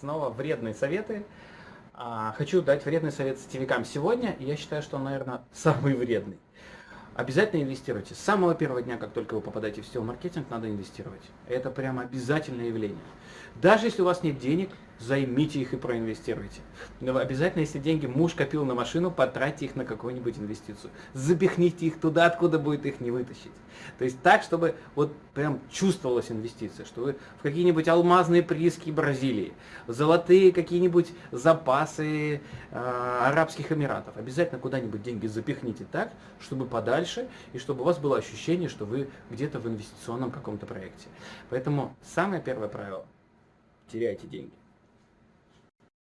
снова вредные советы. А, хочу дать вредный совет сетевикам сегодня, я считаю, что он, наверное, самый вредный. Обязательно инвестируйте. С самого первого дня, как только вы попадаете в сетевой маркетинг, надо инвестировать. Это прямо обязательное явление. Даже если у вас нет денег, займите их и проинвестируйте. Но обязательно, если деньги муж копил на машину, потратьте их на какую-нибудь инвестицию. Запихните их туда, откуда будет их не вытащить. То есть так, чтобы вот прям чувствовалась инвестиция, что вы в какие-нибудь алмазные прииски Бразилии, золотые какие-нибудь запасы э, Арабских Эмиратов. Обязательно куда-нибудь деньги запихните так, чтобы подальше, и чтобы у вас было ощущение, что вы где-то в инвестиционном каком-то проекте. Поэтому самое первое правило – теряйте деньги.